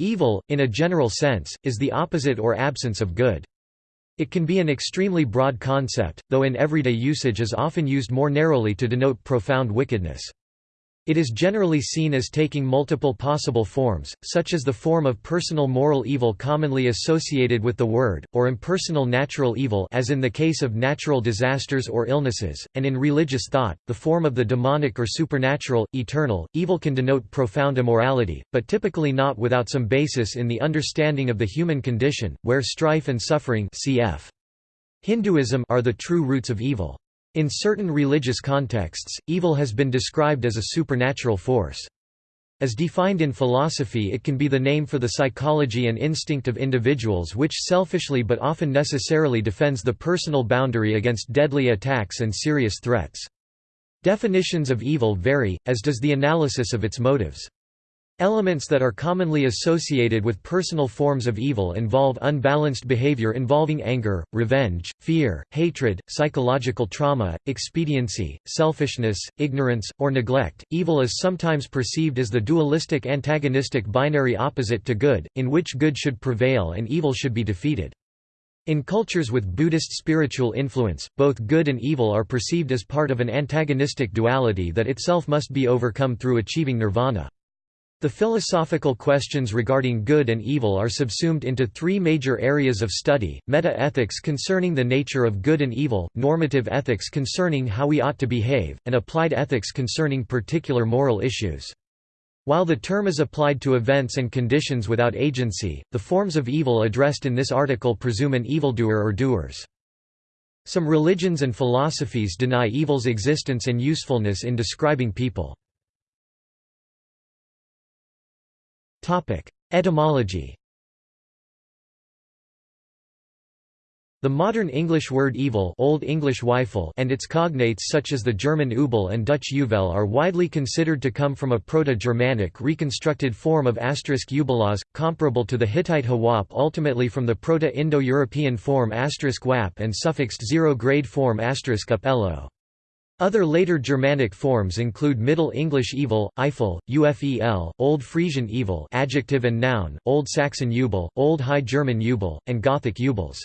Evil, in a general sense, is the opposite or absence of good. It can be an extremely broad concept, though in everyday usage is often used more narrowly to denote profound wickedness. It is generally seen as taking multiple possible forms, such as the form of personal moral evil commonly associated with the word, or impersonal natural evil as in the case of natural disasters or illnesses, and in religious thought, the form of the demonic or supernatural, eternal. Evil can denote profound immorality, but typically not without some basis in the understanding of the human condition, where strife and suffering cf. Hinduism are the true roots of evil. In certain religious contexts, evil has been described as a supernatural force. As defined in philosophy it can be the name for the psychology and instinct of individuals which selfishly but often necessarily defends the personal boundary against deadly attacks and serious threats. Definitions of evil vary, as does the analysis of its motives. Elements that are commonly associated with personal forms of evil involve unbalanced behavior involving anger, revenge, fear, hatred, psychological trauma, expediency, selfishness, ignorance, or neglect. Evil is sometimes perceived as the dualistic antagonistic binary opposite to good, in which good should prevail and evil should be defeated. In cultures with Buddhist spiritual influence, both good and evil are perceived as part of an antagonistic duality that itself must be overcome through achieving nirvana. The philosophical questions regarding good and evil are subsumed into three major areas of study, meta-ethics concerning the nature of good and evil, normative ethics concerning how we ought to behave, and applied ethics concerning particular moral issues. While the term is applied to events and conditions without agency, the forms of evil addressed in this article presume an evildoer or doers. Some religions and philosophies deny evil's existence and usefulness in describing people. Etymology The modern English word evil Old English and its cognates such as the German Übel and Dutch euvel are widely considered to come from a Proto-Germanic reconstructed form of asterisk ubelas, comparable to the Hittite hawap ultimately from the Proto-Indo-European form asterisk wap and suffixed zero-grade form asterisk up other later Germanic forms include Middle English evil, Eifel, Ufel, Old Frisian evil adjective and noun, Old Saxon Jubel, Old High German Jubel, and Gothic Jubels.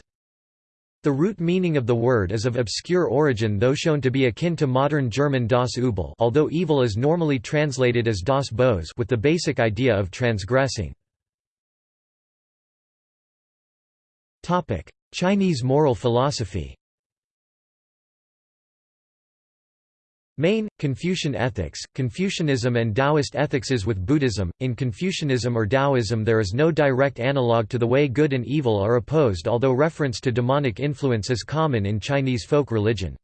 The root meaning of the word is of obscure origin though shown to be akin to modern German das Übel although evil is normally translated as das Böse with the basic idea of transgressing. Chinese moral philosophy Main, Confucian ethics, Confucianism and Taoist ethics is with Buddhism. In Confucianism or Taoism there is no direct analogue to the way good and evil are opposed although reference to demonic influence is common in Chinese folk religion.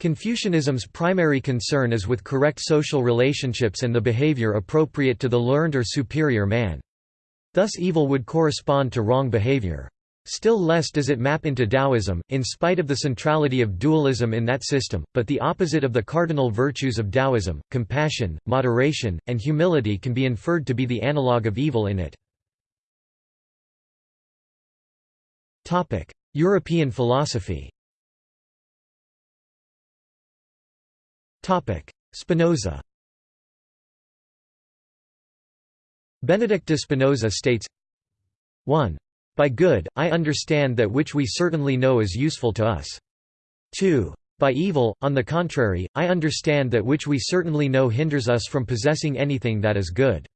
Confucianism's primary concern is with correct social relationships and the behavior appropriate to the learned or superior man. Thus evil would correspond to wrong behavior. Still less does it map into Taoism, in spite of the centrality of dualism in that system, but the opposite of the cardinal virtues of Taoism, compassion, moderation, and humility can be inferred to be the analogue of evil in it. European philosophy Spinoza Benedict de Spinoza states 1. By good, I understand that which we certainly know is useful to us. 2. By evil, on the contrary, I understand that which we certainly know hinders us from possessing anything that is good.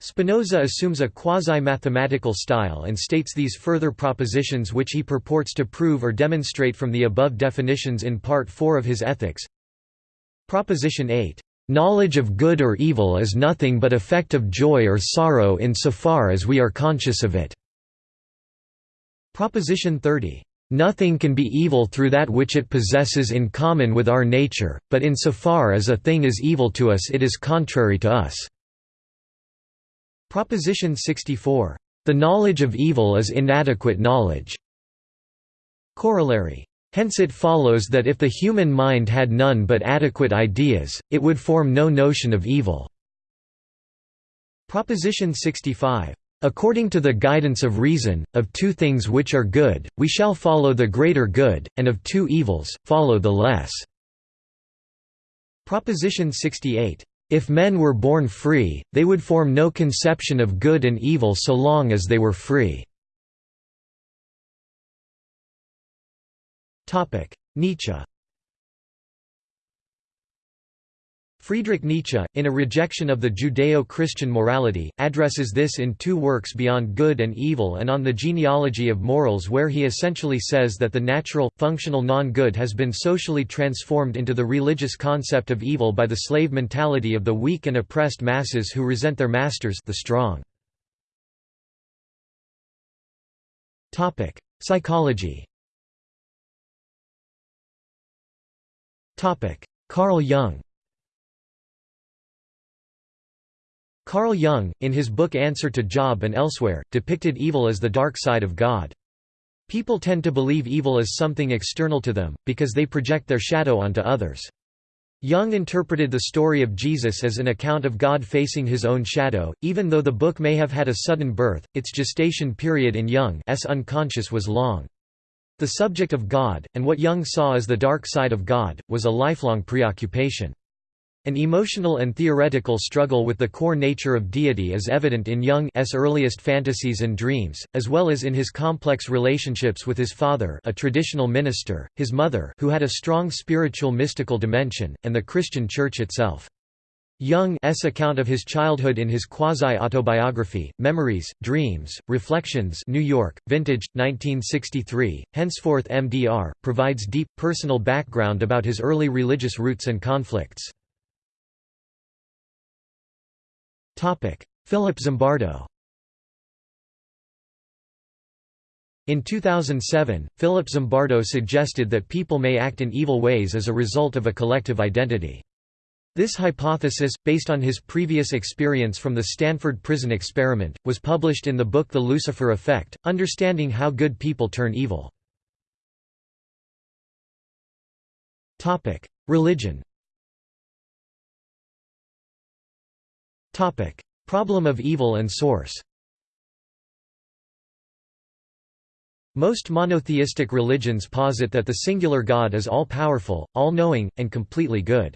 Spinoza assumes a quasi-mathematical style and states these further propositions which he purports to prove or demonstrate from the above definitions in Part 4 of his Ethics. Proposition 8 Knowledge of good or evil is nothing but effect of joy or sorrow in so far as we are conscious of it." Proposition 30. Nothing can be evil through that which it possesses in common with our nature, but in so far as a thing is evil to us it is contrary to us." Proposition 64. The knowledge of evil is inadequate knowledge. Corollary. Hence it follows that if the human mind had none but adequate ideas, it would form no notion of evil. Proposition 65. According to the guidance of reason, of two things which are good, we shall follow the greater good, and of two evils, follow the less. Proposition 68. If men were born free, they would form no conception of good and evil so long as they were free. Nietzsche Friedrich Nietzsche, in a rejection of the Judeo-Christian morality, addresses this in two works Beyond Good and Evil and on the genealogy of morals where he essentially says that the natural, functional non-good has been socially transformed into the religious concept of evil by the slave mentality of the weak and oppressed masses who resent their masters the strong. Psychology Carl Jung Carl Jung, in his book Answer to Job and elsewhere, depicted evil as the dark side of God. People tend to believe evil as something external to them, because they project their shadow onto others. Jung interpreted the story of Jesus as an account of God facing his own shadow, even though the book may have had a sudden birth, its gestation period in Jung's unconscious was long. The subject of God, and what Jung saw as the dark side of God, was a lifelong preoccupation. An emotional and theoretical struggle with the core nature of deity is evident in Jung's earliest fantasies and dreams, as well as in his complex relationships with his father a traditional minister, his mother who had a strong spiritual mystical dimension, and the Christian Church itself. Jung's account of his childhood in his quasi-autobiography, Memories, Dreams, Reflections New York, Vintage, 1963, henceforth MDR, provides deep, personal background about his early religious roots and conflicts. Philip Zimbardo In 2007, Philip Zimbardo suggested that people may act in evil ways as a result of a collective identity. This hypothesis, based on his previous experience from the Stanford Prison Experiment, was published in the book The Lucifer Effect, Understanding How Good People Turn Evil. Religion Problem of evil and source Most monotheistic religions posit that the singular God is all-powerful, all-knowing, and completely good.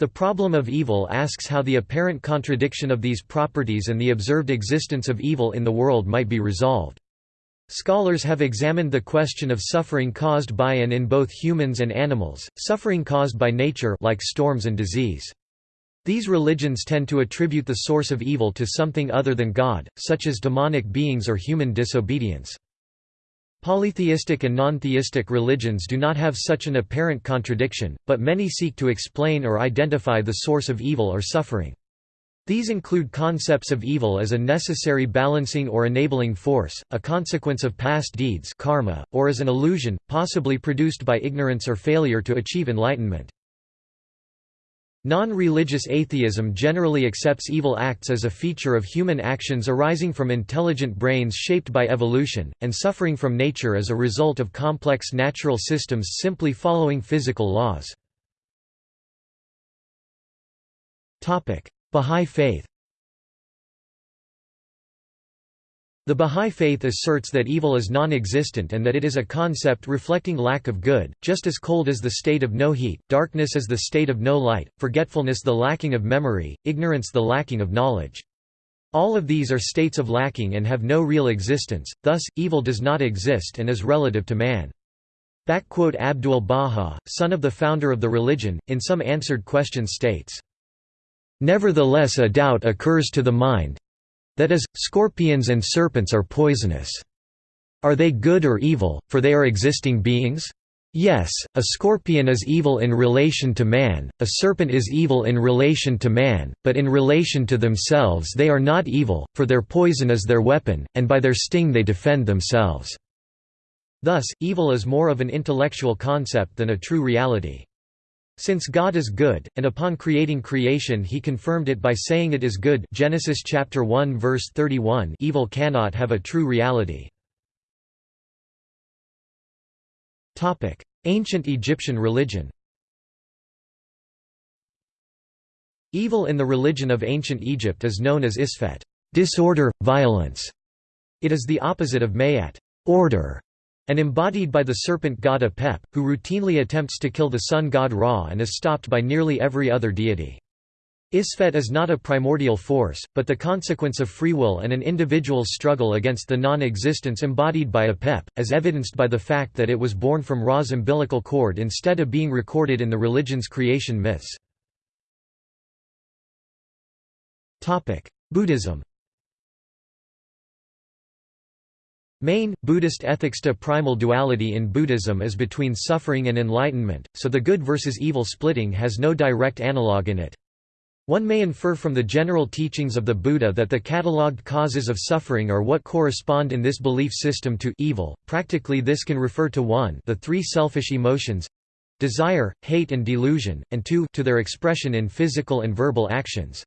The problem of evil asks how the apparent contradiction of these properties and the observed existence of evil in the world might be resolved. Scholars have examined the question of suffering caused by and in both humans and animals, suffering caused by nature like storms and disease. These religions tend to attribute the source of evil to something other than God, such as demonic beings or human disobedience. Polytheistic and non-theistic religions do not have such an apparent contradiction, but many seek to explain or identify the source of evil or suffering. These include concepts of evil as a necessary balancing or enabling force, a consequence of past deeds karma, or as an illusion, possibly produced by ignorance or failure to achieve enlightenment. Non-religious atheism generally accepts evil acts as a feature of human actions arising from intelligent brains shaped by evolution, and suffering from nature as a result of complex natural systems simply following physical laws. Bahá'í Faith The Bahá'í Faith asserts that evil is non-existent and that it is a concept reflecting lack of good, just as cold is the state of no heat, darkness is the state of no light, forgetfulness the lacking of memory, ignorance the lacking of knowledge. All of these are states of lacking and have no real existence, thus, evil does not exist and is relative to man. Abdul Baha, son of the founder of the religion, in some answered questions states, Nevertheless a doubt occurs to the mind, that is, scorpions and serpents are poisonous. Are they good or evil, for they are existing beings? Yes, a scorpion is evil in relation to man, a serpent is evil in relation to man, but in relation to themselves they are not evil, for their poison is their weapon, and by their sting they defend themselves. Thus, evil is more of an intellectual concept than a true reality. Since God is good, and upon creating creation he confirmed it by saying it is good Genesis chapter 1 verse 31 evil cannot have a true reality. Ancient Egyptian religion Evil in the religion of ancient Egypt is known as isfet disorder, violence". It is the opposite of maat order", and embodied by the serpent god Apep, who routinely attempts to kill the sun god Ra and is stopped by nearly every other deity. Isfet is not a primordial force, but the consequence of free will and an individual's struggle against the non-existence embodied by Apep, as evidenced by the fact that it was born from Ra's umbilical cord instead of being recorded in the religion's creation myths. Buddhism Main, Buddhist ethics to primal duality in Buddhism is between suffering and enlightenment, so the good versus evil splitting has no direct analogue in it. One may infer from the general teachings of the Buddha that the catalogued causes of suffering are what correspond in this belief system to evil. Practically this can refer to 1 the three selfish emotions desire, hate and delusion, and 2 to their expression in physical and verbal actions.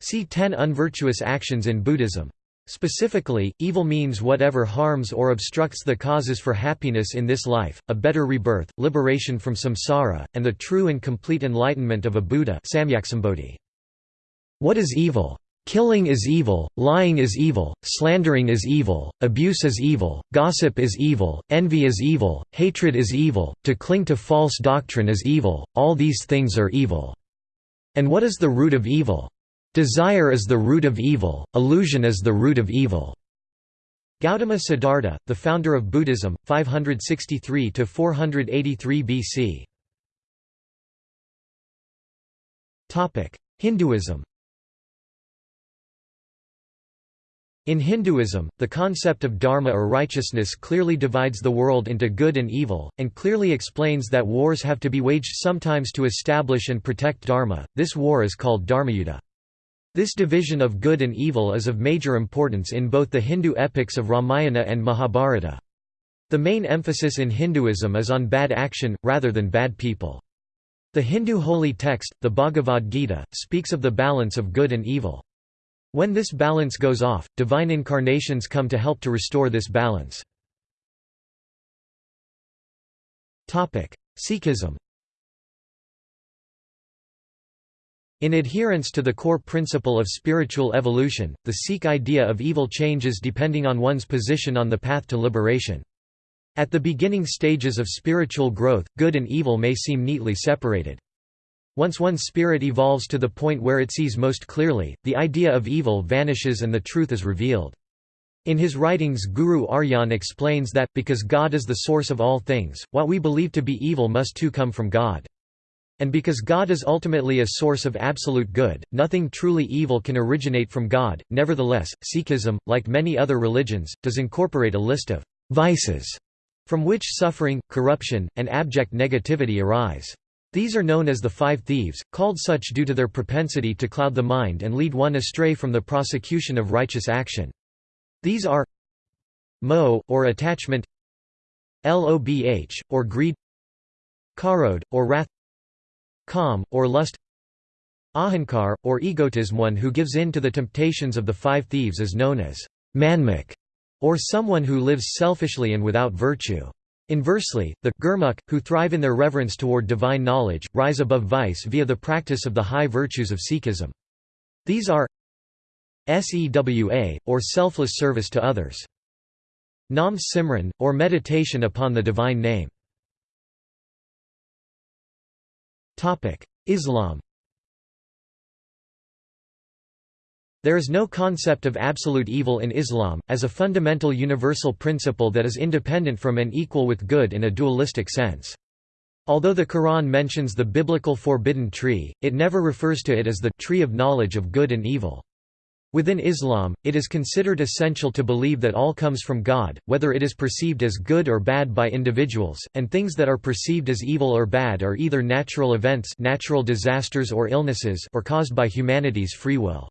See 10 unvirtuous actions in Buddhism. Specifically, evil means whatever harms or obstructs the causes for happiness in this life, a better rebirth, liberation from samsara, and the true and complete enlightenment of a Buddha. What is evil? Killing is evil, lying is evil, slandering is evil, abuse is evil, gossip is evil, envy is evil, hatred is evil, to cling to false doctrine is evil, all these things are evil. And what is the root of evil? Desire is the root of evil, illusion is the root of evil. Gautama Siddhartha, the founder of Buddhism, 563–483 BC. Hinduism In Hinduism, the concept of dharma or righteousness clearly divides the world into good and evil, and clearly explains that wars have to be waged sometimes to establish and protect dharma. This war is called dharmayuddha. This division of good and evil is of major importance in both the Hindu epics of Ramayana and Mahabharata. The main emphasis in Hinduism is on bad action, rather than bad people. The Hindu holy text, the Bhagavad Gita, speaks of the balance of good and evil. When this balance goes off, divine incarnations come to help to restore this balance. Sikhism In adherence to the core principle of spiritual evolution, the Sikh idea of evil changes depending on one's position on the path to liberation. At the beginning stages of spiritual growth, good and evil may seem neatly separated. Once one's spirit evolves to the point where it sees most clearly, the idea of evil vanishes and the truth is revealed. In his writings Guru Arjan explains that, because God is the source of all things, what we believe to be evil must too come from God. And because God is ultimately a source of absolute good, nothing truly evil can originate from God. Nevertheless, Sikhism, like many other religions, does incorporate a list of vices from which suffering, corruption, and abject negativity arise. These are known as the five thieves, called such due to their propensity to cloud the mind and lead one astray from the prosecution of righteous action. These are Mo, or attachment lobh, or greed Karod, or wrath kam, or lust ahankar, or egotism One who gives in to the temptations of the five thieves is known as manmukh, or someone who lives selfishly and without virtue. Inversely, the gurmukh, who thrive in their reverence toward divine knowledge, rise above vice via the practice of the high virtues of Sikhism. These are sewa, or selfless service to others. Nam Simran, or meditation upon the divine name. Islam There is no concept of absolute evil in Islam, as a fundamental universal principle that is independent from and equal with good in a dualistic sense. Although the Quran mentions the biblical forbidden tree, it never refers to it as the tree of knowledge of good and evil. Within Islam, it is considered essential to believe that all comes from God, whether it is perceived as good or bad by individuals, and things that are perceived as evil or bad are either natural events natural disasters or illnesses or caused by humanity's free will.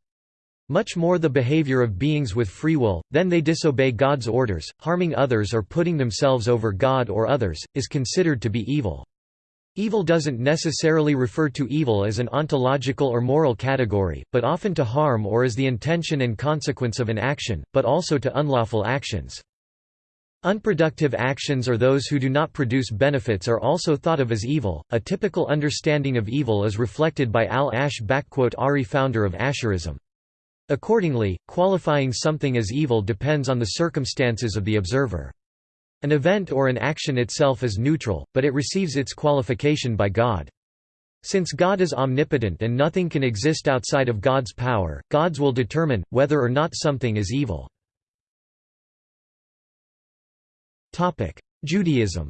Much more the behavior of beings with free will, then they disobey God's orders, harming others or putting themselves over God or others, is considered to be evil. Evil doesn't necessarily refer to evil as an ontological or moral category, but often to harm or as the intention and consequence of an action, but also to unlawful actions. Unproductive actions or those who do not produce benefits are also thought of as evil. A typical understanding of evil is reflected by Al-Ash Ari founder of Asharism. Accordingly, qualifying something as evil depends on the circumstances of the observer. An event or an action itself is neutral, but it receives its qualification by God. Since God is omnipotent and nothing can exist outside of God's power, gods will determine, whether or not something is evil. Judaism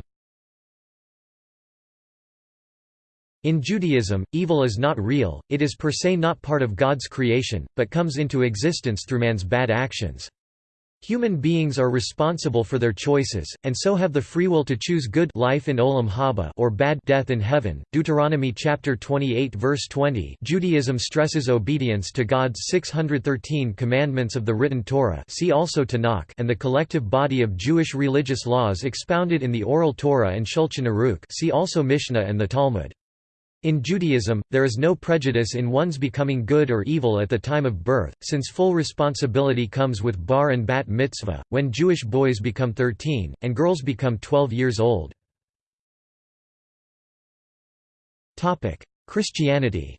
In Judaism, evil is not real, it is per se not part of God's creation, but comes into existence through man's bad actions. Human beings are responsible for their choices, and so have the free will to choose good life in olam haba or bad death in heaven. Deuteronomy chapter 28 verse 20. Judaism stresses obedience to God's 613 commandments of the written Torah. See also Tanakh and the collective body of Jewish religious laws expounded in the Oral Torah and Shulchan Aruch. See also Mishnah and the Talmud. In Judaism, there is no prejudice in one's becoming good or evil at the time of birth, since full responsibility comes with bar and bat mitzvah, when Jewish boys become 13, and girls become 12 years old. Christianity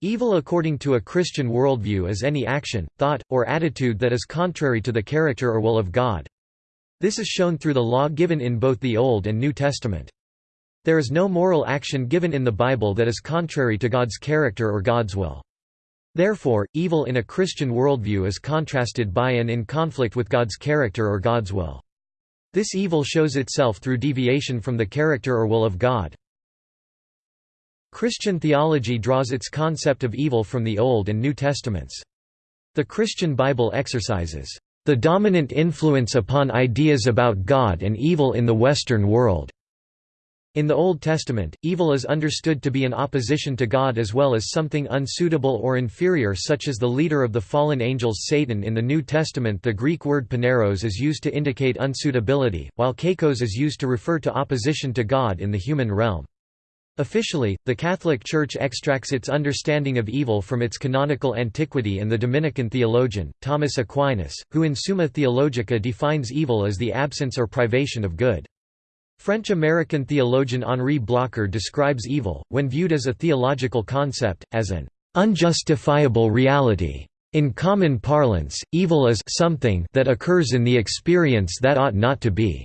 Evil according to a Christian worldview is any action, thought, or attitude that is contrary to the character or will of God. This is shown through the law given in both the Old and New Testament. There is no moral action given in the Bible that is contrary to God's character or God's will. Therefore, evil in a Christian worldview is contrasted by and in conflict with God's character or God's will. This evil shows itself through deviation from the character or will of God. Christian theology draws its concept of evil from the Old and New Testaments. The Christian Bible exercises the dominant influence upon ideas about God and evil in the Western world. In the Old Testament, evil is understood to be an opposition to God as well as something unsuitable or inferior such as the leader of the fallen angels Satan in the New Testament the Greek word poneros is used to indicate unsuitability, while kakos is used to refer to opposition to God in the human realm. Officially, the Catholic Church extracts its understanding of evil from its canonical antiquity and the Dominican theologian, Thomas Aquinas, who in Summa Theologica defines evil as the absence or privation of good. French-American theologian Henri Blocher describes evil, when viewed as a theological concept, as an unjustifiable reality. In common parlance, evil is something that occurs in the experience that ought not to be.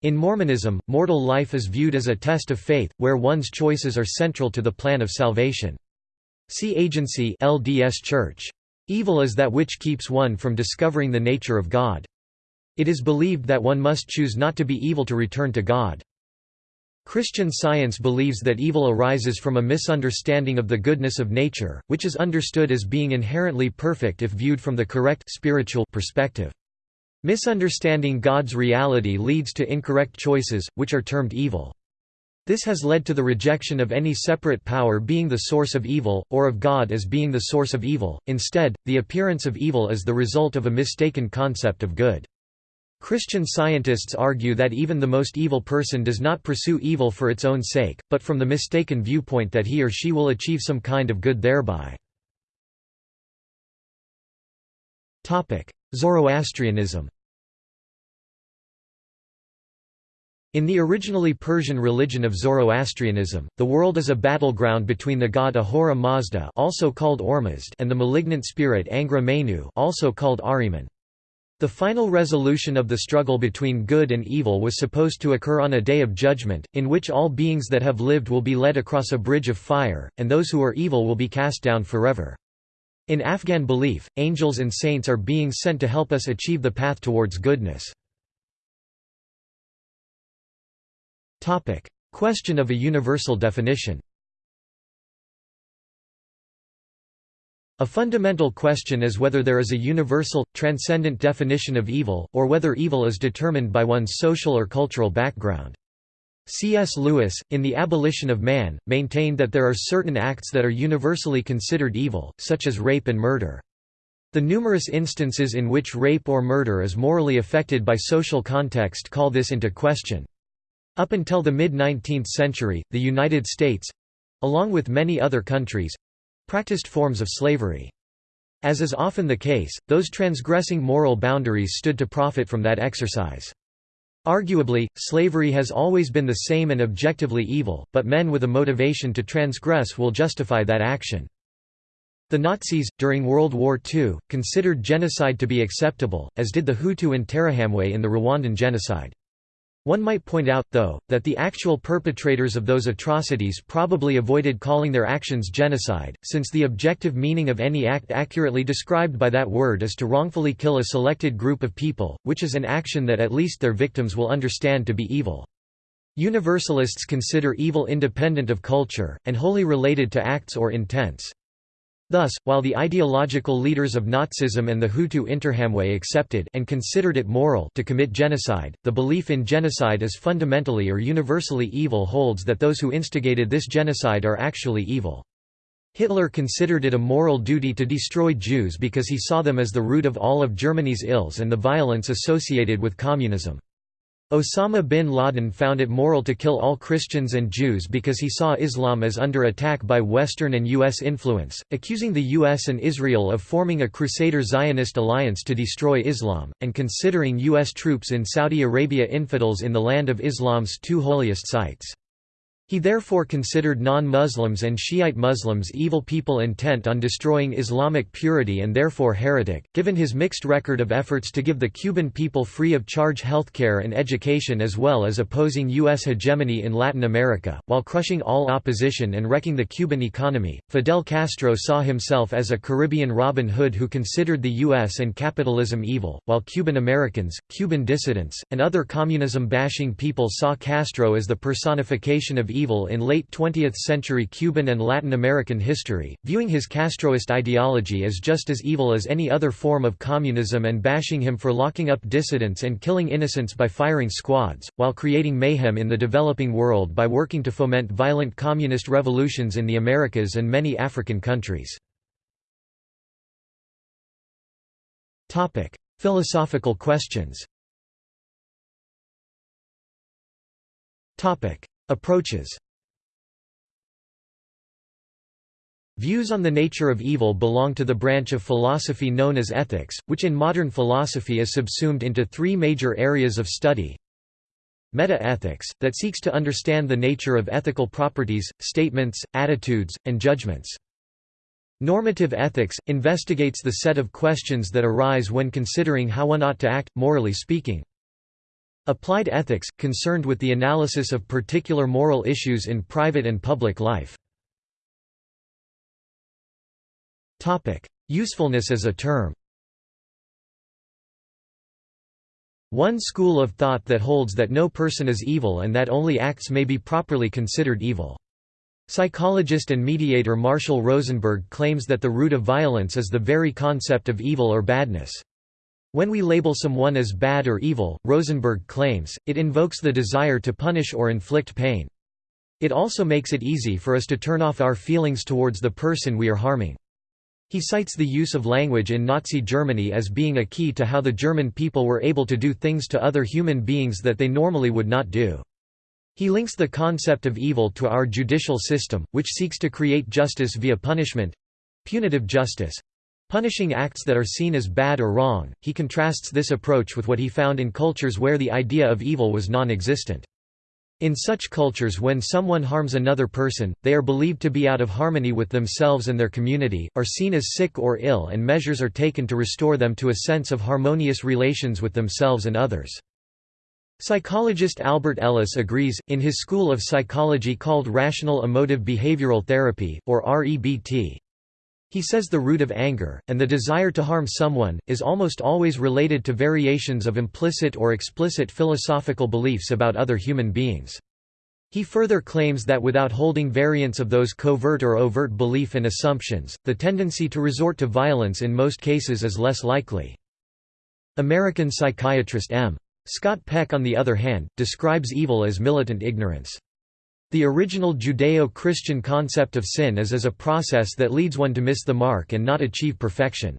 In Mormonism, mortal life is viewed as a test of faith, where one's choices are central to the plan of salvation. See Agency LDS Church. Evil is that which keeps one from discovering the nature of God. It is believed that one must choose not to be evil to return to God. Christian Science believes that evil arises from a misunderstanding of the goodness of nature, which is understood as being inherently perfect if viewed from the correct spiritual perspective. Misunderstanding God's reality leads to incorrect choices, which are termed evil. This has led to the rejection of any separate power being the source of evil, or of God as being the source of evil, instead, the appearance of evil is the result of a mistaken concept of good. Christian scientists argue that even the most evil person does not pursue evil for its own sake, but from the mistaken viewpoint that he or she will achieve some kind of good thereby. Zoroastrianism In the originally Persian religion of Zoroastrianism, the world is a battleground between the god Ahura Mazda also called Ormazd and the malignant spirit Angra Mainyu also called Ahriman. The final resolution of the struggle between good and evil was supposed to occur on a day of judgment, in which all beings that have lived will be led across a bridge of fire, and those who are evil will be cast down forever. In Afghan belief, angels and saints are beings sent to help us achieve the path towards goodness. Question of a universal definition A fundamental question is whether there is a universal, transcendent definition of evil, or whether evil is determined by one's social or cultural background. C.S. Lewis, in The Abolition of Man, maintained that there are certain acts that are universally considered evil, such as rape and murder. The numerous instances in which rape or murder is morally affected by social context call this into question. Up until the mid-19th century, the United States—along with many other countries, practiced forms of slavery. As is often the case, those transgressing moral boundaries stood to profit from that exercise. Arguably, slavery has always been the same and objectively evil, but men with a motivation to transgress will justify that action. The Nazis, during World War II, considered genocide to be acceptable, as did the Hutu and Interahamwe in the Rwandan genocide. One might point out, though, that the actual perpetrators of those atrocities probably avoided calling their actions genocide, since the objective meaning of any act accurately described by that word is to wrongfully kill a selected group of people, which is an action that at least their victims will understand to be evil. Universalists consider evil independent of culture, and wholly related to acts or intents. Thus, while the ideological leaders of Nazism and the Hutu Interahamwe accepted and considered it moral to commit genocide, the belief in genocide as fundamentally or universally evil holds that those who instigated this genocide are actually evil. Hitler considered it a moral duty to destroy Jews because he saw them as the root of all of Germany's ills and the violence associated with communism. Osama bin Laden found it moral to kill all Christians and Jews because he saw Islam as under attack by Western and U.S. influence, accusing the U.S. and Israel of forming a Crusader-Zionist alliance to destroy Islam, and considering U.S. troops in Saudi Arabia infidels in the land of Islam's two holiest sites. He therefore considered non-Muslims and Shiite Muslims evil people intent on destroying Islamic purity and therefore heretic. Given his mixed record of efforts to give the Cuban people free of charge healthcare and education as well as opposing U.S. hegemony in Latin America, while crushing all opposition and wrecking the Cuban economy, Fidel Castro saw himself as a Caribbean Robin Hood who considered the U.S. and capitalism evil, while Cuban Americans, Cuban dissidents, and other communism-bashing people saw Castro as the personification of evil evil in late 20th-century Cuban and Latin American history, viewing his Castroist ideology as just as evil as any other form of communism and bashing him for locking up dissidents and killing innocents by firing squads, while creating mayhem in the developing world by working to foment violent communist revolutions in the Americas and many African countries. Philosophical questions Approaches Views on the nature of evil belong to the branch of philosophy known as ethics, which in modern philosophy is subsumed into three major areas of study. Meta-ethics, that seeks to understand the nature of ethical properties, statements, attitudes, and judgments. Normative ethics, investigates the set of questions that arise when considering how one ought to act, morally speaking. Applied ethics, concerned with the analysis of particular moral issues in private and public life. Usefulness as a term One school of thought that holds that no person is evil and that only acts may be properly considered evil. Psychologist and mediator Marshall Rosenberg claims that the root of violence is the very concept of evil or badness. When we label someone as bad or evil, Rosenberg claims, it invokes the desire to punish or inflict pain. It also makes it easy for us to turn off our feelings towards the person we are harming. He cites the use of language in Nazi Germany as being a key to how the German people were able to do things to other human beings that they normally would not do. He links the concept of evil to our judicial system, which seeks to create justice via punishment—punitive justice, Punishing acts that are seen as bad or wrong, he contrasts this approach with what he found in cultures where the idea of evil was non-existent. In such cultures when someone harms another person, they are believed to be out of harmony with themselves and their community, are seen as sick or ill and measures are taken to restore them to a sense of harmonious relations with themselves and others. Psychologist Albert Ellis agrees, in his school of psychology called Rational Emotive Behavioral Therapy, or REBT. He says the root of anger, and the desire to harm someone, is almost always related to variations of implicit or explicit philosophical beliefs about other human beings. He further claims that without holding variants of those covert or overt belief and assumptions, the tendency to resort to violence in most cases is less likely. American psychiatrist M. Scott Peck on the other hand, describes evil as militant ignorance. The original Judeo-Christian concept of sin is as a process that leads one to miss the mark and not achieve perfection.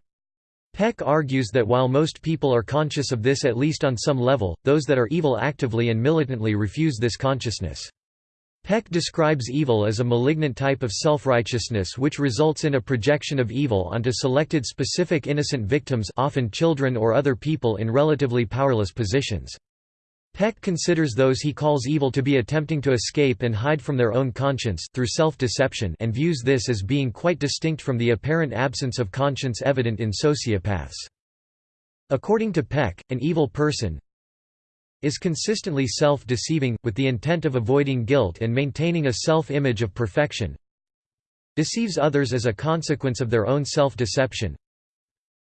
Peck argues that while most people are conscious of this at least on some level, those that are evil actively and militantly refuse this consciousness. Peck describes evil as a malignant type of self-righteousness which results in a projection of evil onto selected specific innocent victims often children or other people in relatively powerless positions. Peck considers those he calls evil to be attempting to escape and hide from their own conscience through self-deception and views this as being quite distinct from the apparent absence of conscience evident in sociopaths. According to Peck, an evil person is consistently self-deceiving, with the intent of avoiding guilt and maintaining a self-image of perfection deceives others as a consequence of their own self-deception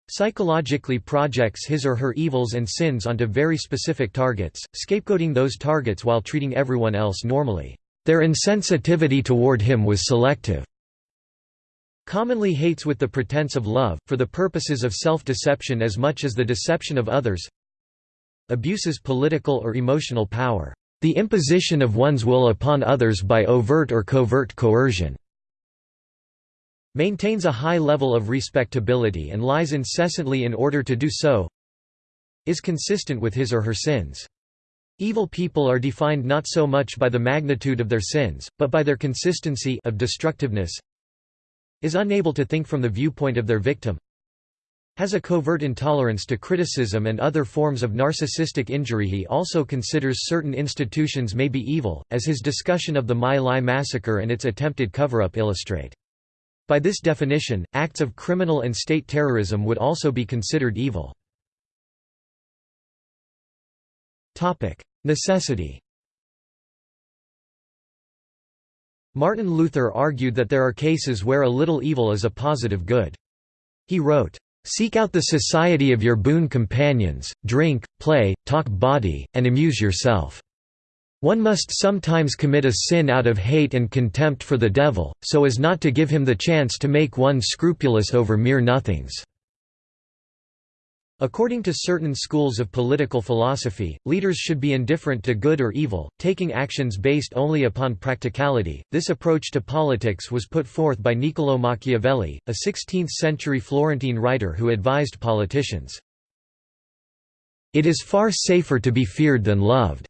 psychologically projects his or her evils and sins onto very specific targets, scapegoating those targets while treating everyone else normally. Their insensitivity toward him was selective. Commonly hates with the pretense of love, for the purposes of self-deception as much as the deception of others. Abuses political or emotional power. The imposition of one's will upon others by overt or covert coercion. Maintains a high level of respectability and lies incessantly in order to do so. Is consistent with his or her sins. Evil people are defined not so much by the magnitude of their sins, but by their consistency of destructiveness is unable to think from the viewpoint of their victim has a covert intolerance to criticism and other forms of narcissistic injury he also considers certain institutions may be evil, as his discussion of the My Lai massacre and its attempted cover-up illustrate. By this definition, acts of criminal and state terrorism would also be considered evil. Necessity Martin Luther argued that there are cases where a little evil is a positive good. He wrote, "...seek out the society of your boon companions, drink, play, talk bawdy, and amuse yourself. One must sometimes commit a sin out of hate and contempt for the devil, so as not to give him the chance to make one scrupulous over mere nothings." According to certain schools of political philosophy, leaders should be indifferent to good or evil, taking actions based only upon practicality. This approach to politics was put forth by Niccolò Machiavelli, a 16th century Florentine writer who advised politicians. It is far safer to be feared than loved.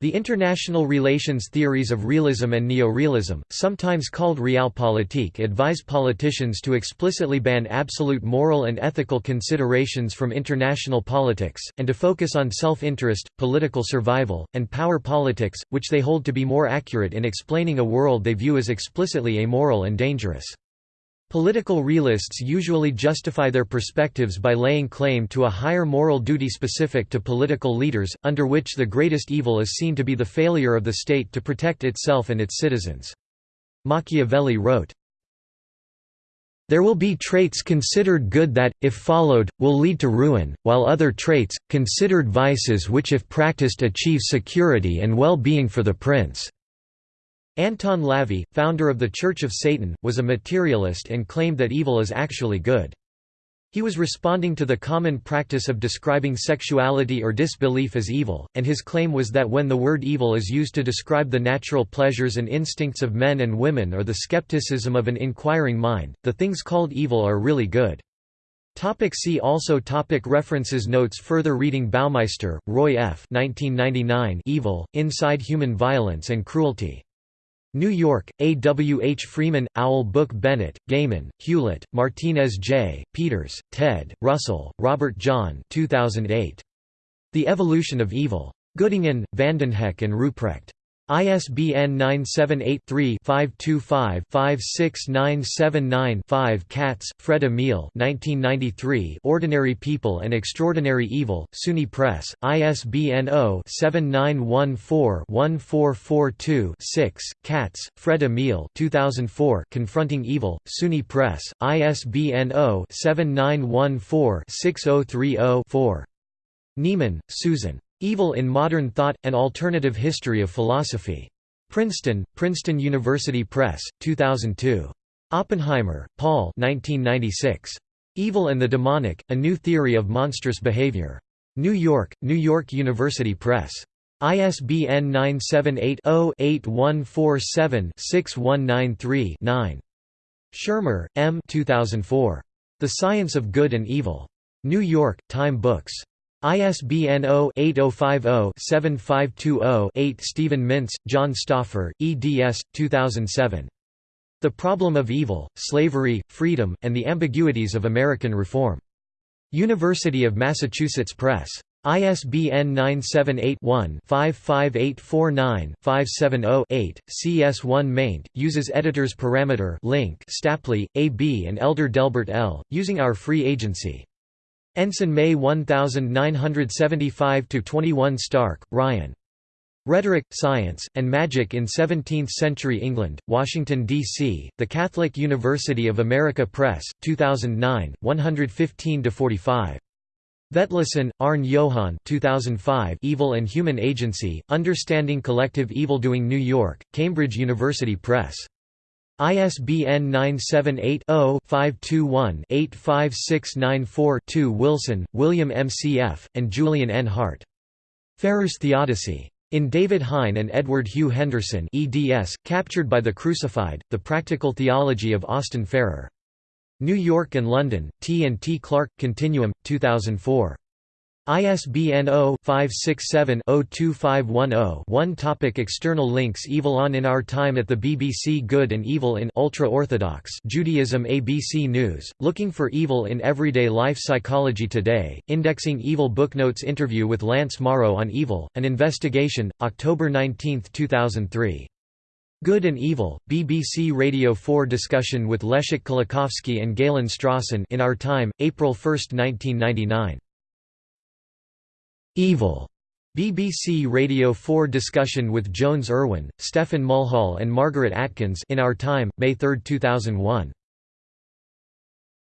The international relations theories of realism and neorealism, sometimes called realpolitik advise politicians to explicitly ban absolute moral and ethical considerations from international politics, and to focus on self-interest, political survival, and power politics, which they hold to be more accurate in explaining a world they view as explicitly amoral and dangerous. Political realists usually justify their perspectives by laying claim to a higher moral duty specific to political leaders, under which the greatest evil is seen to be the failure of the state to protect itself and its citizens. Machiavelli wrote, there will be traits considered good that, if followed, will lead to ruin, while other traits, considered vices which if practiced achieve security and well-being for the prince. Anton LaVey, founder of the Church of Satan, was a materialist and claimed that evil is actually good. He was responding to the common practice of describing sexuality or disbelief as evil, and his claim was that when the word evil is used to describe the natural pleasures and instincts of men and women or the skepticism of an inquiring mind, the things called evil are really good. Topic see also topic References Notes Further reading Baumeister, Roy F. 1999 Evil, Inside Human Violence and Cruelty. New York, A. W. H. Freeman, Owl Book Bennett, Gaymon, Hewlett, Martinez J., Peters, Ted, Russell, Robert John 2008. The Evolution of Evil. Göttingen, Vandenhoeck and Ruprecht. ISBN 978-3-525-56979-5 Katz, Fred Emil Ordinary People and Extraordinary Evil, SUNY Press, ISBN 0-7914-1442-6, Katz, Fred Emil 2004 Confronting Evil, SUNY Press, ISBN 0-7914-6030-4. Neiman, Susan. Evil in Modern Thought – An Alternative History of Philosophy. Princeton, Princeton University Press, 2002. Oppenheimer, Paul 1996. Evil and the Demonic – A New Theory of Monstrous Behavior. New York, New York University Press. ISBN 978-0-8147-6193-9. Shermer, M. 2004. The Science of Good and Evil. New York, Time Books. ISBN 0-8050-7520-8 Steven Mintz, John Stauffer, eds. 2007. The Problem of Evil, Slavery, Freedom, and the Ambiguities of American Reform. University of Massachusetts Press. ISBN 978-1-55849-570-8, CS1 maint, uses editors parameter link Stapley, A. B. and Elder Delbert L., using our free agency. Ensign May 1975–21 Stark, Ryan. Rhetoric, Science, and Magic in Seventeenth-Century England, Washington, D.C., The Catholic University of America Press, 2009, 115–45. Vetlesen, Arne Johan 2005 Evil and Human Agency, Understanding Collective Evildoing New York, Cambridge University Press. ISBN 978-0-521-85694-2 Wilson, William M. C. F., and Julian N. Hart. Farrer's Theodicy. In David Hein and Edward Hugh Henderson eds, Captured by the Crucified, The Practical Theology of Austin Farrer. New York and London, T. and T. Clark, Continuum, 2004. ISBN 0-567-02510-1 Topic External links Evil on In Our Time at the BBC Good and Evil in Ultra-Orthodox Judaism ABC News, Looking for Evil in Everyday Life Psychology Today, Indexing Evil Booknotes Interview with Lance Morrow on Evil, An Investigation, October 19, 2003. Good and Evil, BBC Radio 4 discussion with Leszek Kolakowski and Galen Strawson in Our Time, April 1, 1999. Evil. BBC Radio 4 discussion with Jones Irwin, Stefan Mulhall and Margaret Atkins in Our Time, May 3, 2001.